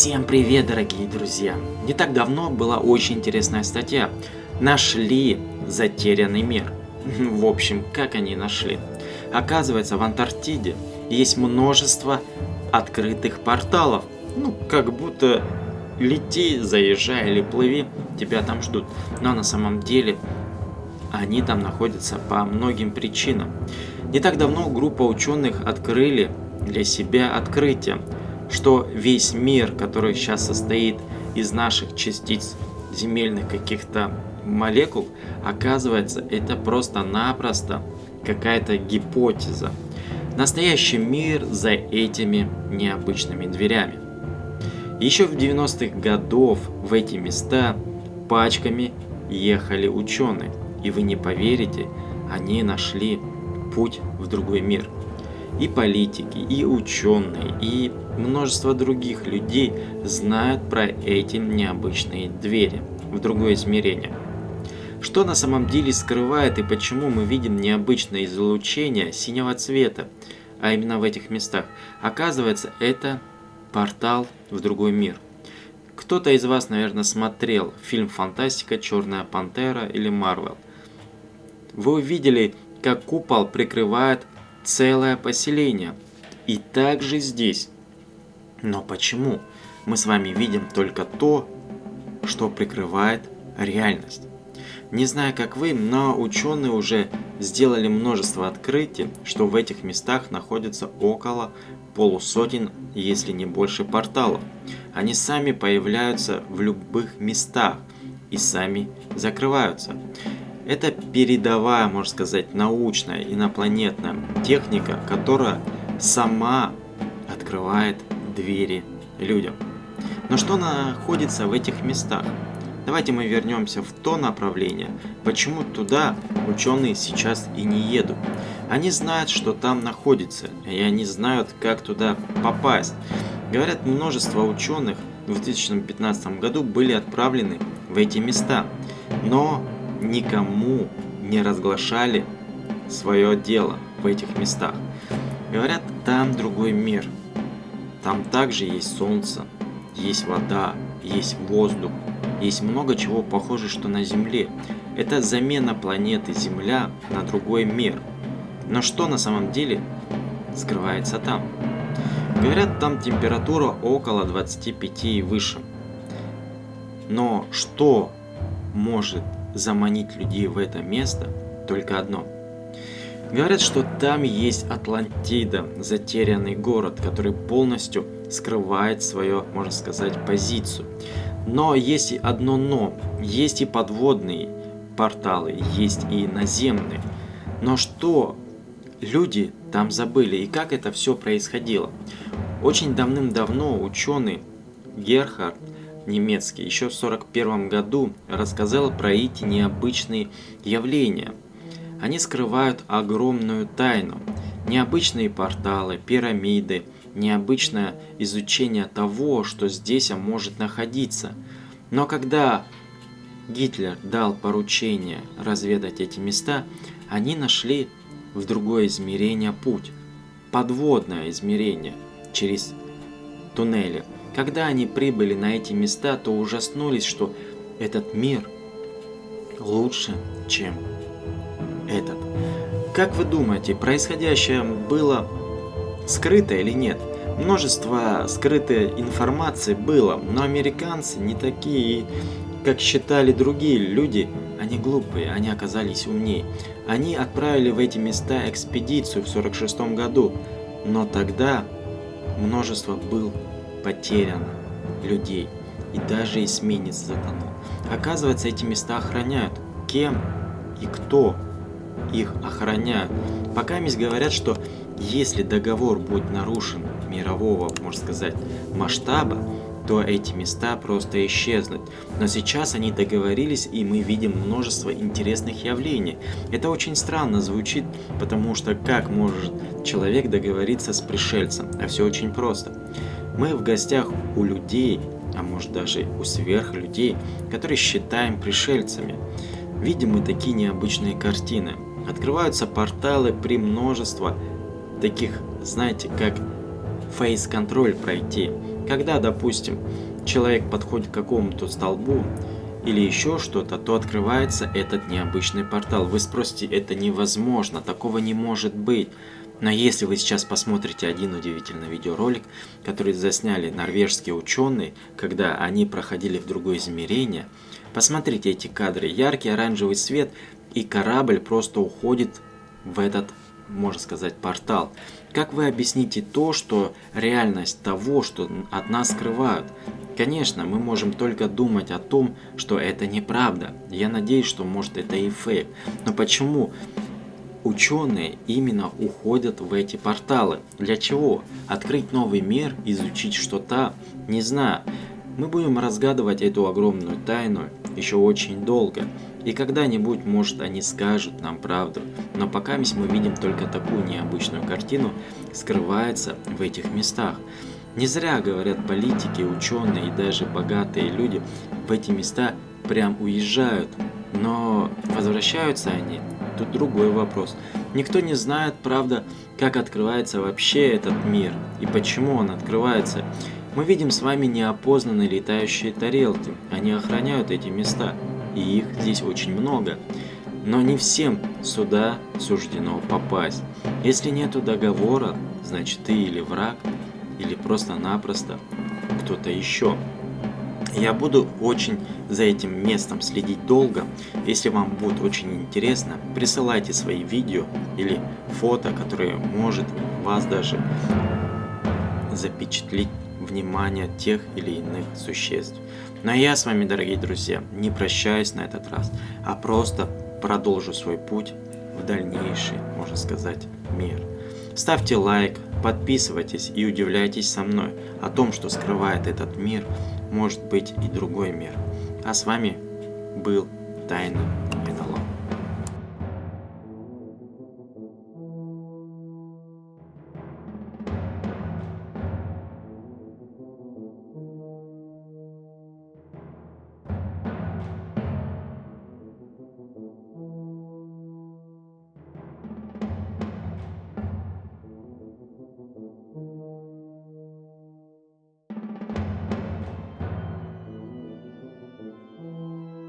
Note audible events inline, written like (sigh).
Всем привет, дорогие друзья! Не так давно была очень интересная статья. Нашли затерянный мир. (laughs) В общем, как они нашли? Оказывается, в Антарктиде есть множество открытых порталов. Ну, как будто лети, заезжай или плыви, тебя там ждут. Но на самом деле они там находятся по многим причинам. Не так давно группа ученых открыли для себя открытие, что весь мир, который сейчас состоит из наших частиц земельных каких-то молекул, оказывается, это просто-напросто какая-то гипотеза. Настоящий мир за этими необычными дверями. Еще в 90-х годов в эти места пачками ехали ученые. И вы не поверите, они нашли путь в другой мир. И политики, и ученые, и множество других людей знают про эти необычные двери в другое измерение. Что на самом деле скрывает и почему мы видим необычное излучение синего цвета, а именно в этих местах? Оказывается, это портал в другой мир. Кто-то из вас, наверное, смотрел фильм «Фантастика. Черная пантера» или «Марвел». Вы увидели, как купол прикрывает целое поселение. И также здесь. Но почему мы с вами видим только то, что прикрывает реальность? Не знаю, как вы, но ученые уже сделали множество открытий, что в этих местах находится около полусотен, если не больше порталов. Они сами появляются в любых местах и сами закрываются. Это передовая, можно сказать, научная инопланетная техника, которая сама открывает двери людям. Но что находится в этих местах? Давайте мы вернемся в то направление, почему туда ученые сейчас и не едут. Они знают, что там находится, и они знают, как туда попасть. Говорят, множество ученых в 2015 году были отправлены в эти места, но никому не разглашали свое дело в этих местах. Говорят, там другой мир. Там также есть солнце, есть вода, есть воздух, есть много чего похоже, что на Земле. Это замена планеты Земля на другой мир. Но что на самом деле скрывается там? Говорят, там температура около 25 и выше. Но что может заманить людей в это место? Только одно. Говорят, что там есть Атлантида, затерянный город, который полностью скрывает свою, можно сказать, позицию. Но есть и одно но. Есть и подводные порталы, есть и наземные. Но что люди там забыли и как это все происходило? Очень давным-давно ученый Герхард немецкий еще в 1941 году рассказал про эти необычные явления. Они скрывают огромную тайну. Необычные порталы, пирамиды – необычное изучение того, что здесь может находиться. Но когда Гитлер дал поручение разведать эти места, они нашли в другое измерение путь, подводное измерение через туннели. Когда они прибыли на эти места, то ужаснулись, что этот мир лучше, чем этот. Как вы думаете, происходящее было скрыто или нет. Множество скрытой информации было, но американцы не такие, как считали другие люди, они глупые, они оказались умнее. Они отправили в эти места экспедицию в 46 году, но тогда множество был потеряно людей, и даже эсминец затонул. Оказывается, эти места охраняют. Кем и кто их охраняют? Пока мисс говорят, что если договор будет нарушен мирового, можно сказать, масштаба, то эти места просто исчезнут. Но сейчас они договорились, и мы видим множество интересных явлений. Это очень странно звучит, потому что как может человек договориться с пришельцем? А все очень просто. Мы в гостях у людей, а может даже у сверхлюдей, которые считаем пришельцами. Видим мы такие необычные картины. Открываются порталы при множестве таких, знаете, как фейс-контроль пройти, Когда, допустим, человек подходит к какому-то столбу или еще что-то, то открывается этот необычный портал. Вы спросите, это невозможно, такого не может быть. Но если вы сейчас посмотрите один удивительный видеоролик, который засняли норвежские ученые, когда они проходили в другое измерение, посмотрите эти кадры. Яркий оранжевый свет и корабль просто уходит в этот, можно сказать, портал. Как вы объясните то, что реальность того, что от нас скрывают? Конечно, мы можем только думать о том, что это неправда. Я надеюсь, что может это и фейк. Но почему ученые именно уходят в эти порталы. Для чего? Открыть новый мир, изучить что-то? Не знаю. Мы будем разгадывать эту огромную тайну еще очень долго. И когда-нибудь, может, они скажут нам правду. Но пока мы видим только такую необычную картину, скрывается в этих местах. Не зря говорят политики, ученые и даже богатые люди в эти места прям уезжают. Но возвращаются они тут другой вопрос. Никто не знает, правда, как открывается вообще этот мир и почему он открывается. Мы видим с вами неопознанные летающие тарелки. Они охраняют эти места, и их здесь очень много. Но не всем сюда суждено попасть. Если нету договора, значит ты или враг, или просто-напросто кто-то еще. Я буду очень за этим местом следить долго. Если вам будет очень интересно, присылайте свои видео или фото, которые может вас даже запечатлеть внимание тех или иных существ. Но я с вами, дорогие друзья, не прощаюсь на этот раз, а просто продолжу свой путь в дальнейший, можно сказать, мир. Ставьте лайк, подписывайтесь и удивляйтесь со мной о том, что скрывает этот мир, может быть и другой мир. А с вами был Тайный